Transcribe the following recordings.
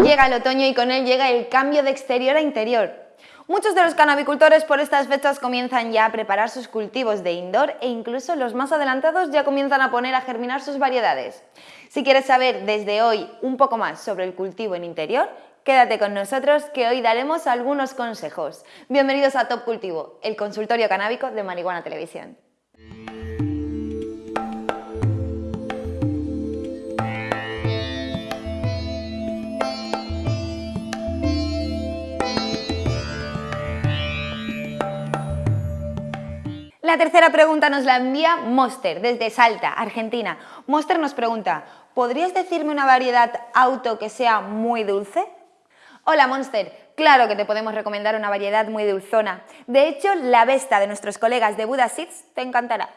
Llega el otoño y con él llega el cambio de exterior a interior. Muchos de los canabicultores por estas fechas comienzan ya a preparar sus cultivos de indoor e incluso los más adelantados ya comienzan a poner a germinar sus variedades. Si quieres saber desde hoy un poco más sobre el cultivo en interior, quédate con nosotros que hoy daremos algunos consejos. Bienvenidos a Top Cultivo, el consultorio canábico de Marihuana Televisión. La tercera pregunta nos la envía Monster desde Salta, Argentina. Monster nos pregunta, ¿podrías decirme una variedad auto que sea muy dulce? Hola Monster, claro que te podemos recomendar una variedad muy dulzona. De hecho, la Vesta de nuestros colegas de Buda Seeds te encantará.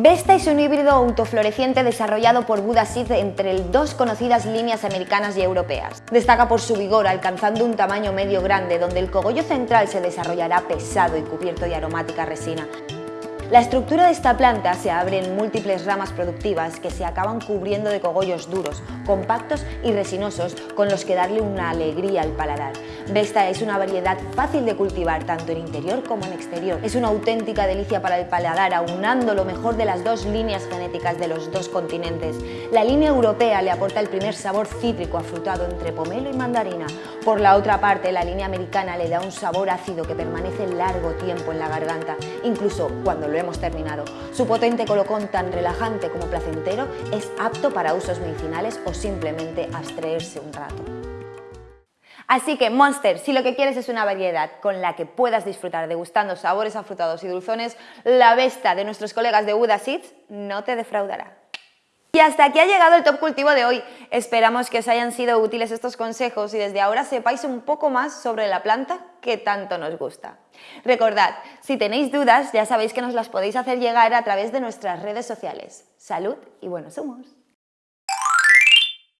Vesta es un híbrido autofloreciente desarrollado por Buda Seeds entre dos conocidas líneas americanas y europeas. Destaca por su vigor, alcanzando un tamaño medio grande, donde el cogollo central se desarrollará pesado y cubierto de aromática resina. La estructura de esta planta se abre en múltiples ramas productivas que se acaban cubriendo de cogollos duros, compactos y resinosos con los que darle una alegría al paladar. Vesta es una variedad fácil de cultivar tanto en interior como en exterior. Es una auténtica delicia para el paladar, aunando lo mejor de las dos líneas genéticas de los dos continentes. La línea europea le aporta el primer sabor cítrico afrutado entre pomelo y mandarina. Por la otra parte, la línea americana le da un sabor ácido que permanece largo tiempo en la garganta, incluso cuando lo hemos terminado. Su potente colocón tan relajante como placentero es apto para usos medicinales o simplemente abstraerse un rato. Así que Monster, si lo que quieres es una variedad con la que puedas disfrutar degustando sabores afrutados y dulzones, la Vesta de nuestros colegas de Buda Seeds no te defraudará. Y hasta aquí ha llegado el Top Cultivo de hoy. Esperamos que os hayan sido útiles estos consejos y desde ahora sepáis un poco más sobre la planta que tanto nos gusta. Recordad, si tenéis dudas ya sabéis que nos las podéis hacer llegar a través de nuestras redes sociales. Salud y buenos humos.